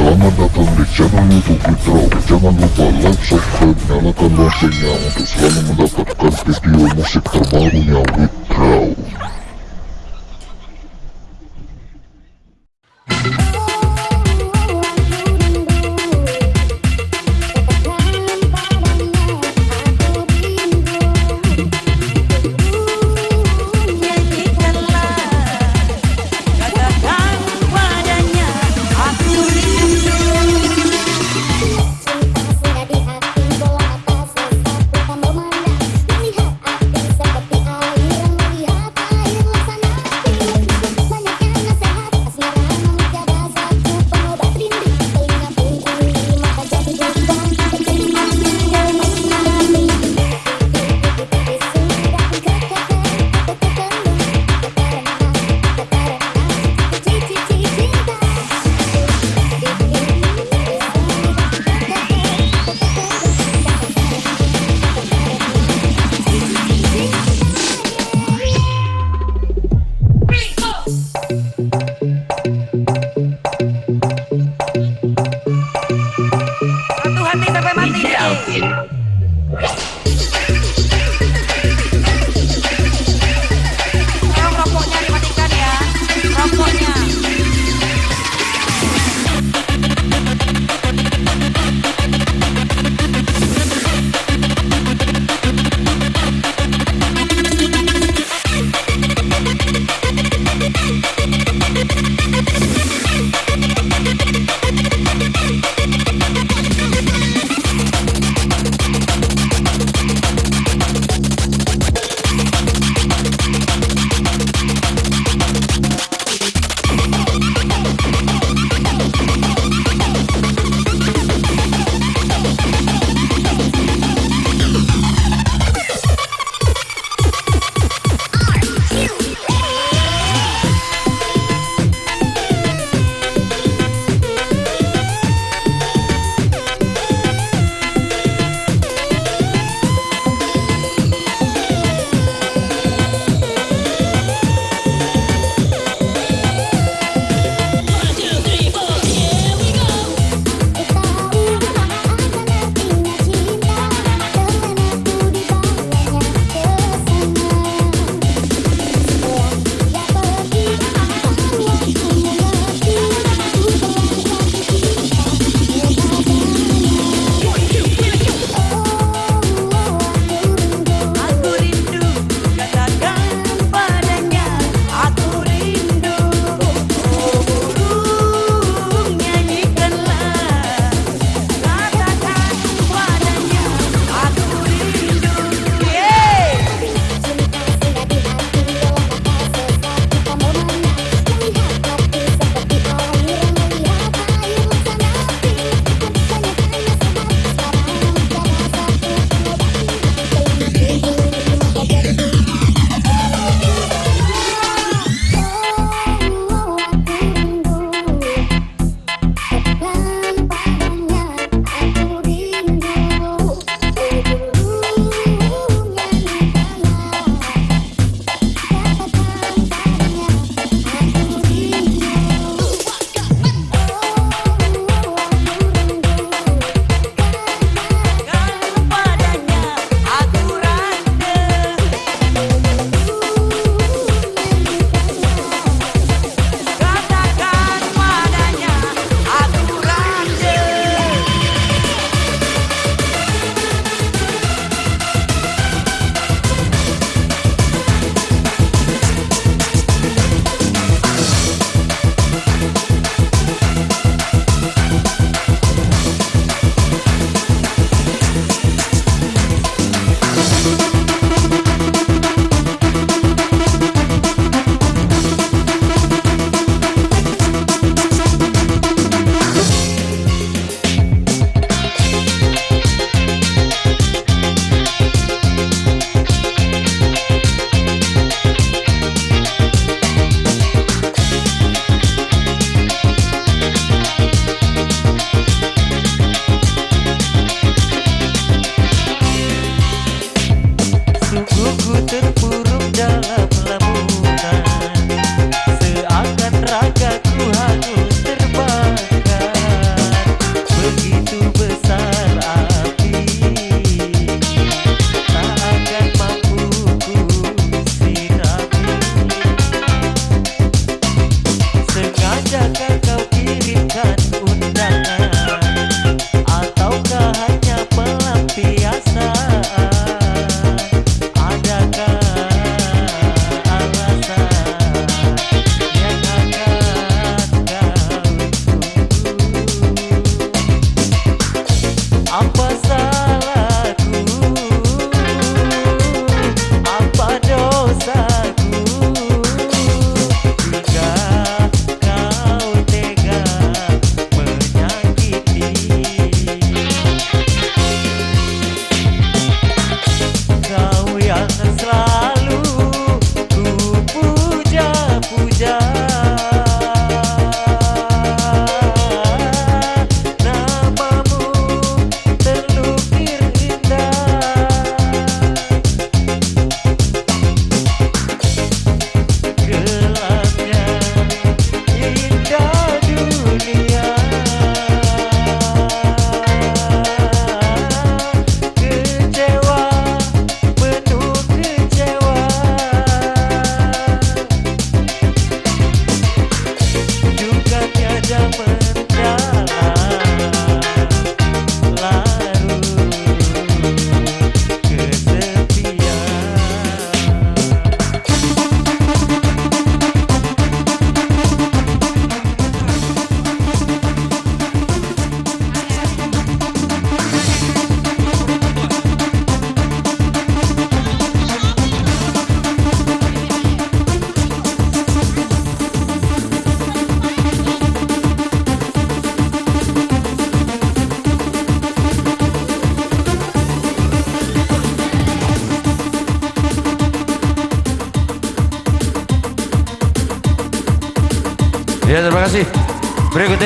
Selamat datang di channel youtube Withdraw Jangan lupa like, subscribe, nyalakan loncengnya Untuk selalu mendapatkan video musik terbarunya Withdraw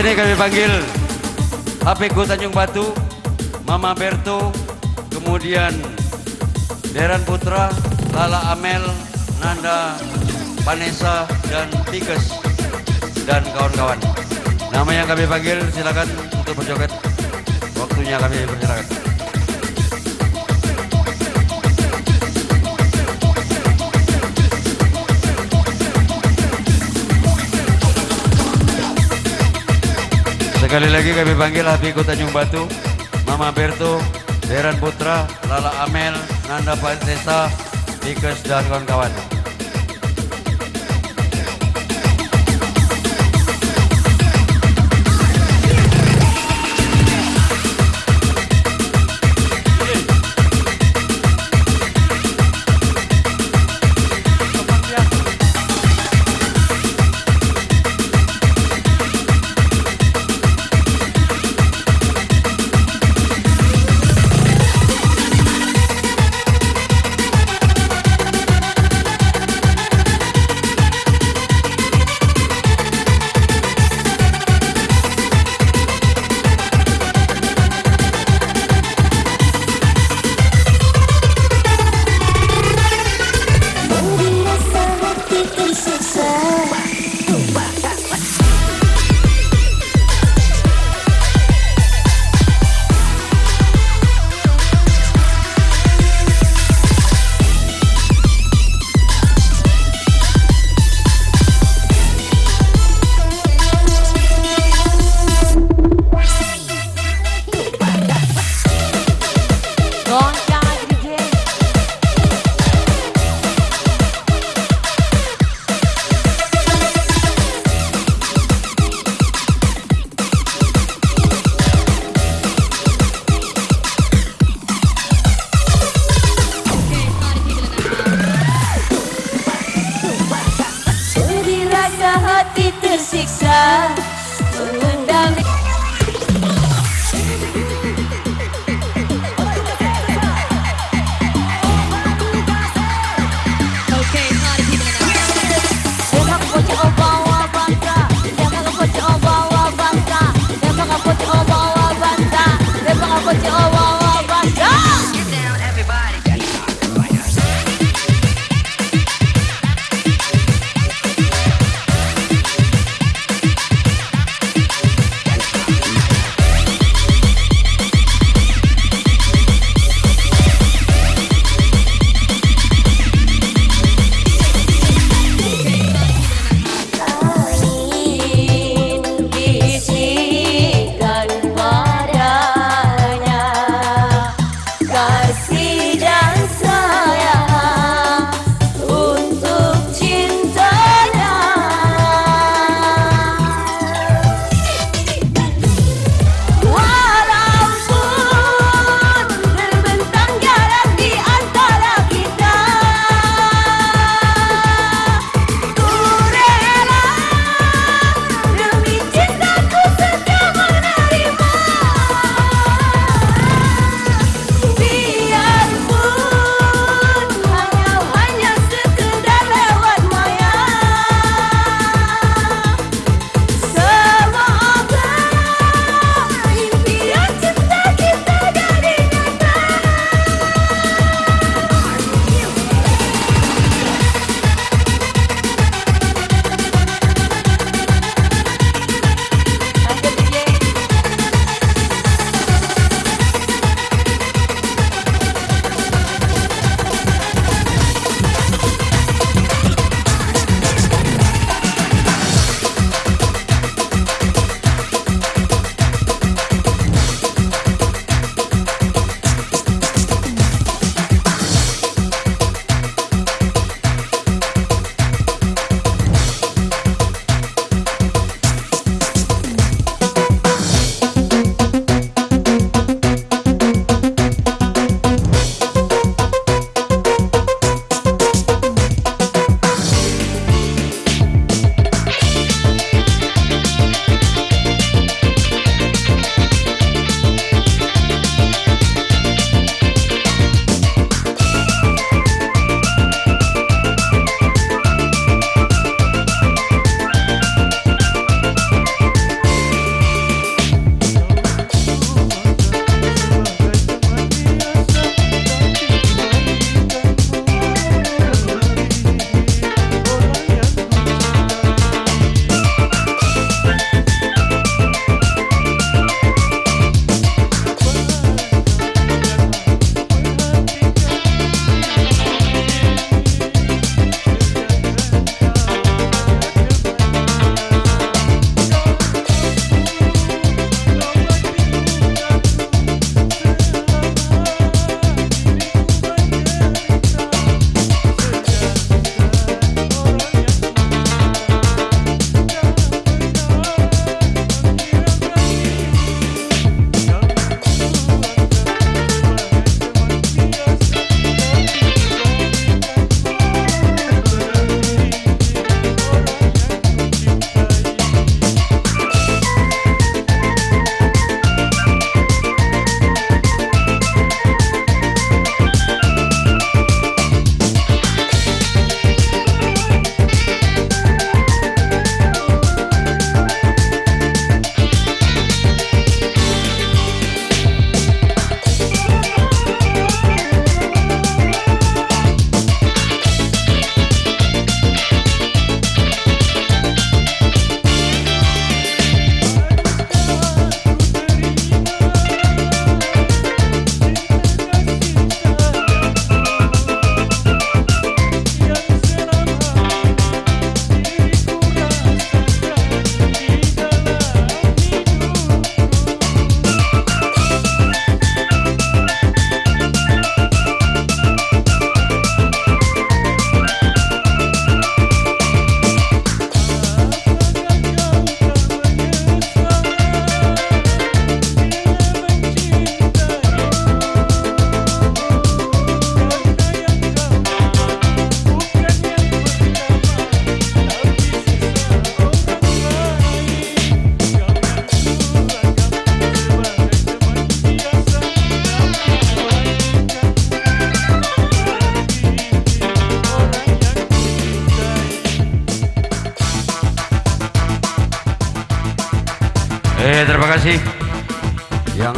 Berikut ini kami panggil HPku Tanjung Batu, Mama Berto, kemudian Deran Putra, Lala Amel, Nanda, Vanessa, dan Tikes, dan kawan-kawan. Nama yang kami panggil silakan untuk berjoget. Waktunya kami persilakan. Sekali lagi kami panggil Habiku Tanjung Batu, Mama Berto, Deran Putra, Lala Amel, Nanda Pansesa, Tikes dan kawan-kawan.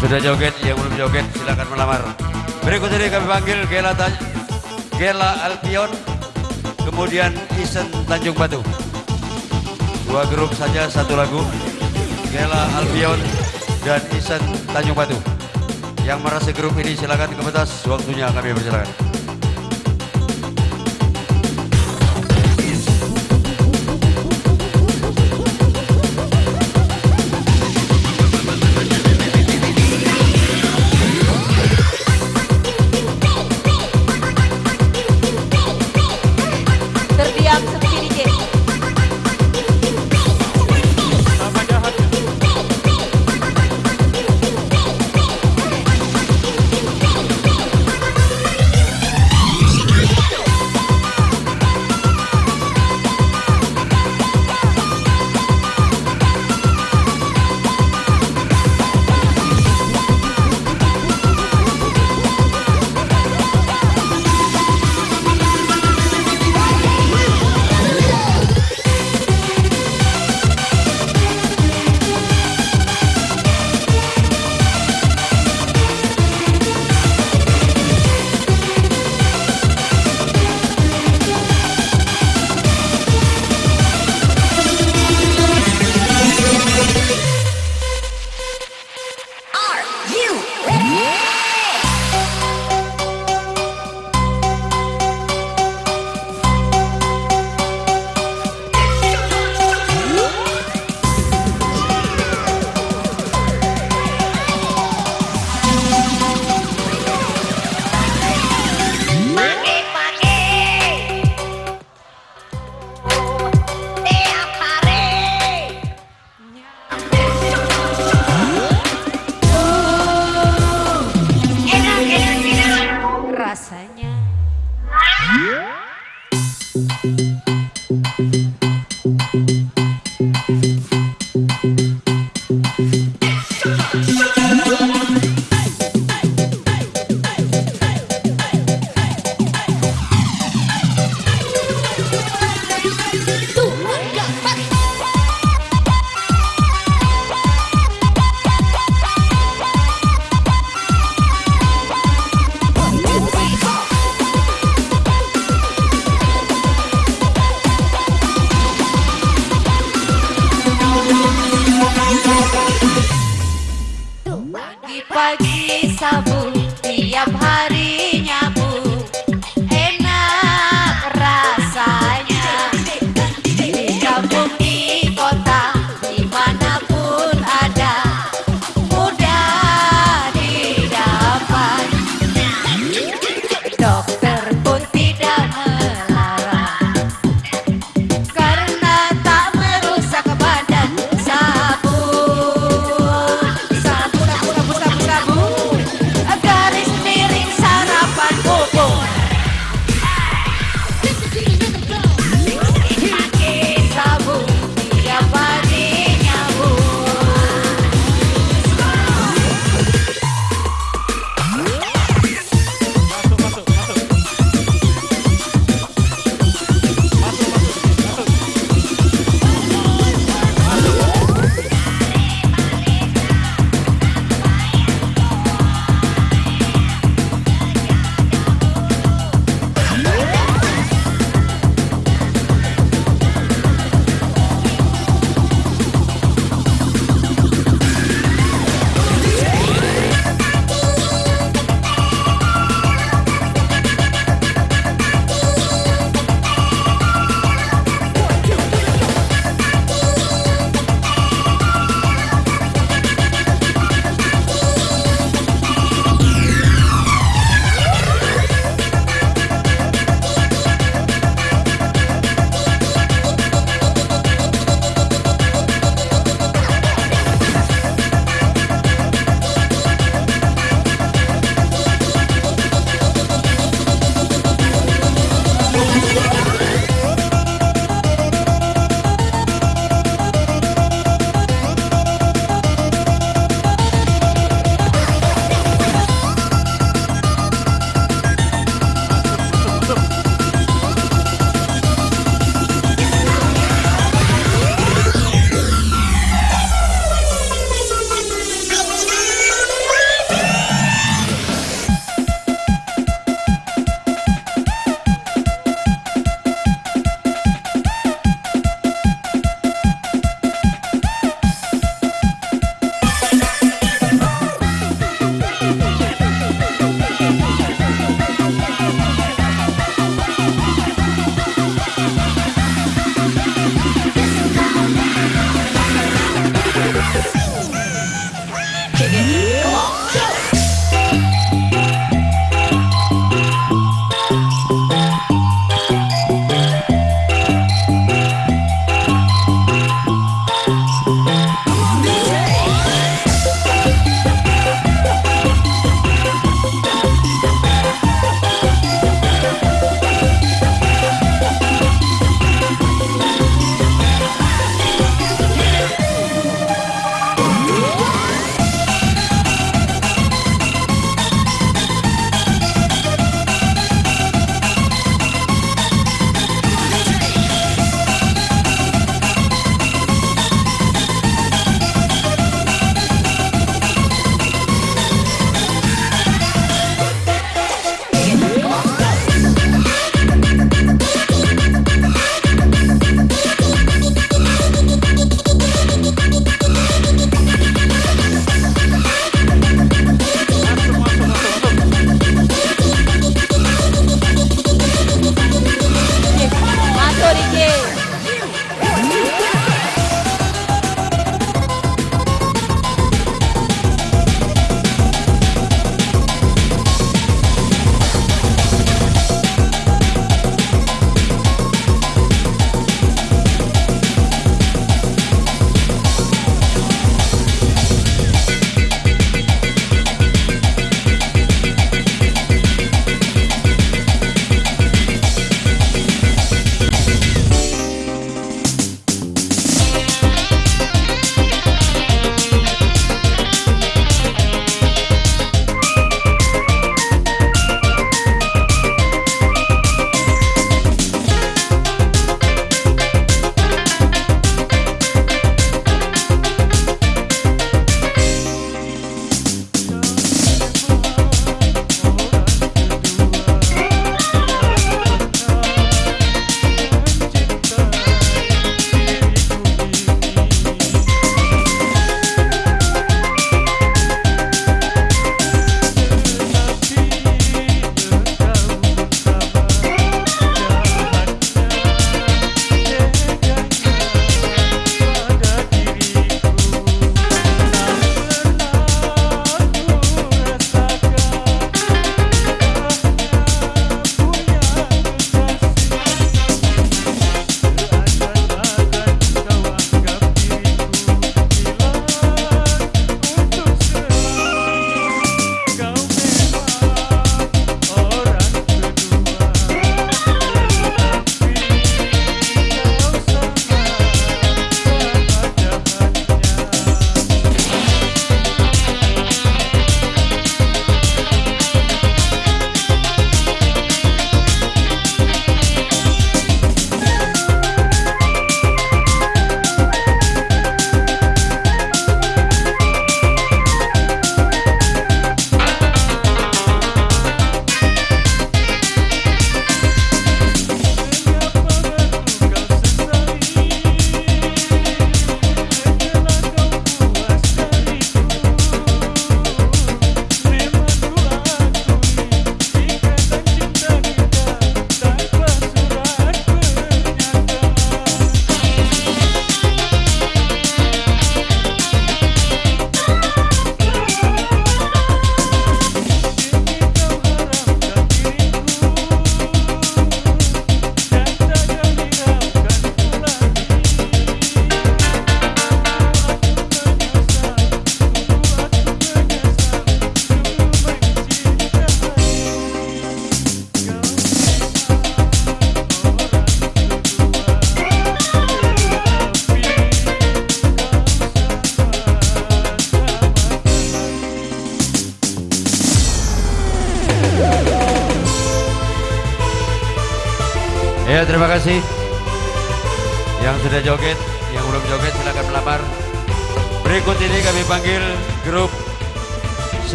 Sudah joget, yang belum joget silakan melamar. Berikut ini kami panggil Gela Gela Alpion, kemudian Isen Tanjung Batu. Dua grup saja satu lagu. Gela Alpion dan Isen Tanjung Batu. Yang merasa grup ini silakan ke pentas, waktunya kami persilakan.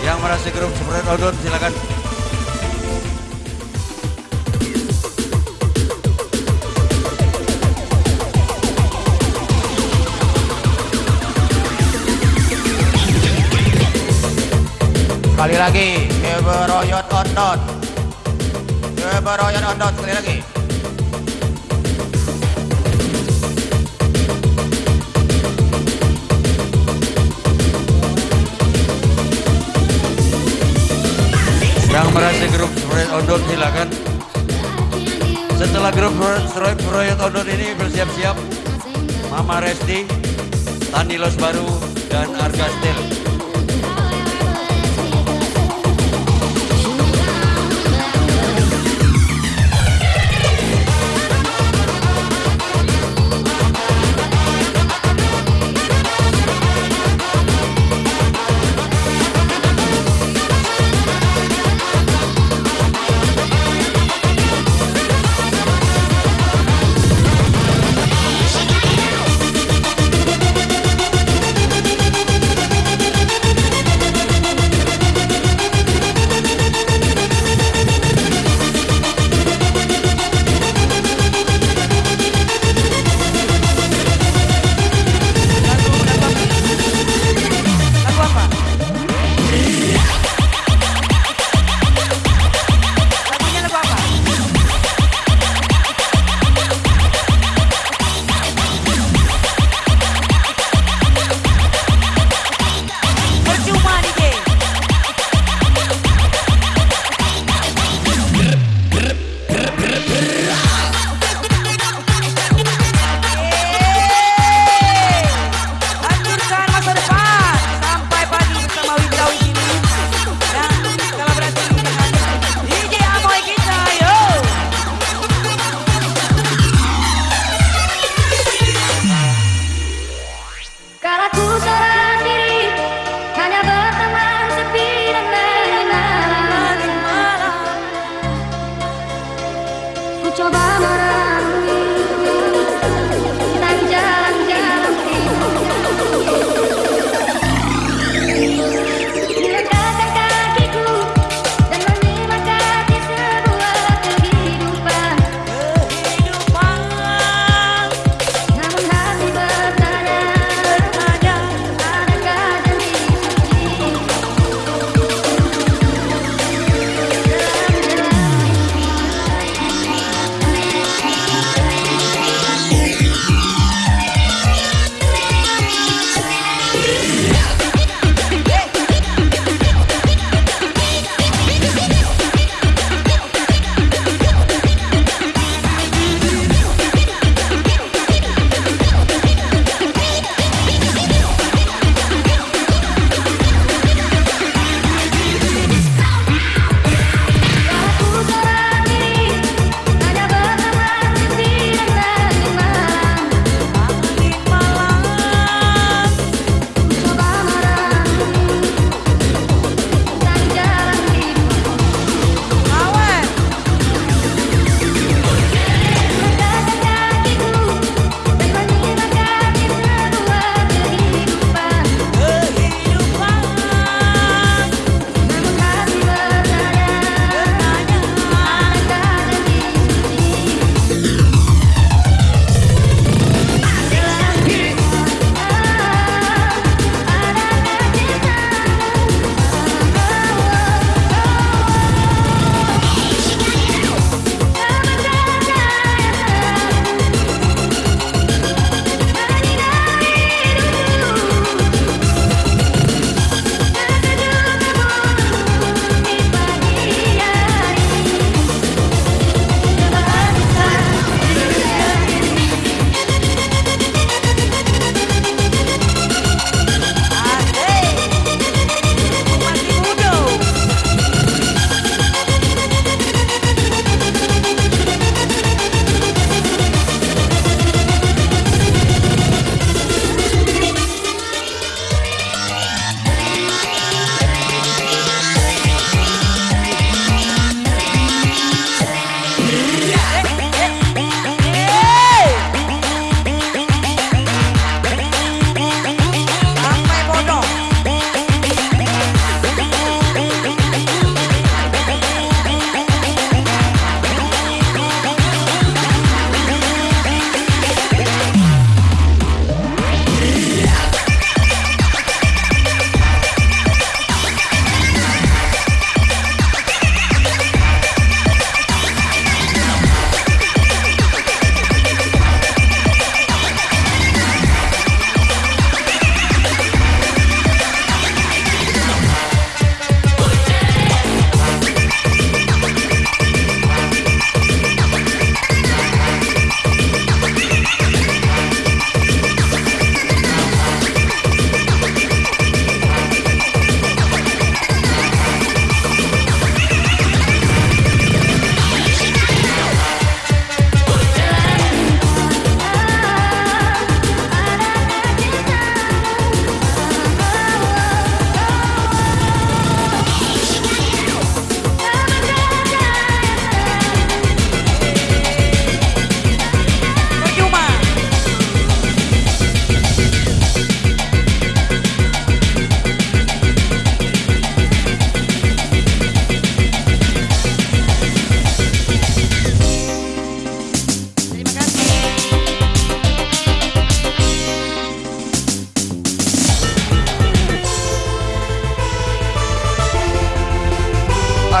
Yang merasa grup Seproyet Odon silakan. Sekali lagi, Eberoyot Ondon. Eberoyot Ondon sekali lagi. Yang merasa grup Seproyet Odon silakan. Setelah grup Seproyet Odon ini bersiap-siap, Mama Resti, Tani Los Baru, dan Arga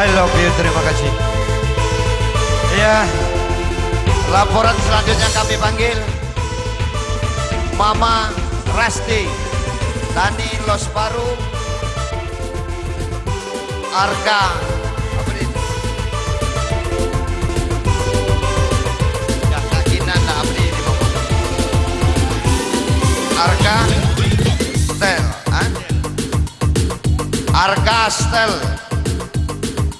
I love you, terima kasih. Ya, Laporan selanjutnya kami panggil Mama Rasti Tani Losparu Arka Arka Stel ah? Arka Stel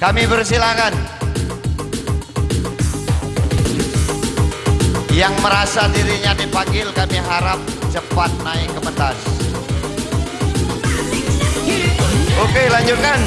Kami bersilakan Yang merasa dirinya dipanggil kami harap cepat naik ke pentas. Oke lanjutkan.